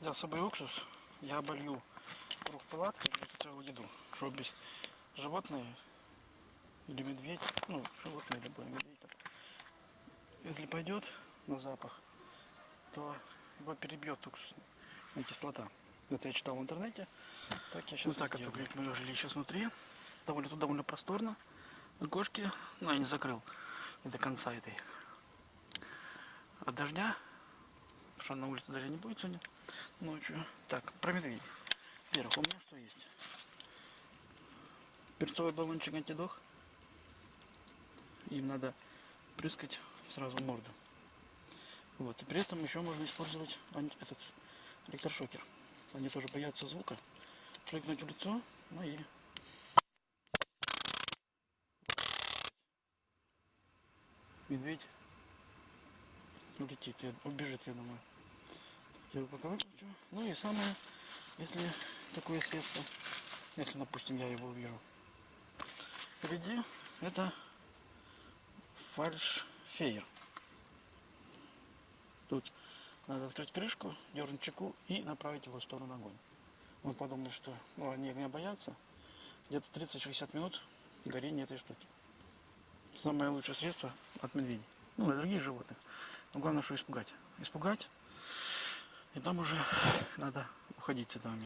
Взял с собой уксус, я оболью круг палатки целую еду, чтобы без животные или медведь, ну, животное любое, медведь, так, если пойдет на запах, то его перебьет уксусная кислота. Это я читал в интернете. Так я сейчас вот так это выглядит мое жилище снутри. Довольно, тут довольно просторно. Окошки, ну, я не закрыл не до конца этой. От дождя, потому что на улице дождя не будет сегодня ночью. Так, про медведей. Во-первых, у меня что есть? Перцовый баллончик антидох. Им надо прыскать сразу в морду. Вот. И при этом еще можно использовать этот электрошокер. Они тоже боятся звука. Прыгнуть в лицо, ну и медведь улетит, убежит, я думаю. Я. Ну и самое, если такое средство, если, допустим, я его увижу впереди, это фальшфейер. Тут надо открыть крышку, дернуть чеку и направить его в сторону огонь. Он подумал, что ну, они огня боятся. Где-то 30-60 минут горения этой штуки. Самое лучшее средство от медведей. Ну, и других животных. Но главное, что испугать. Испугать, и там уже надо уходить с этого места.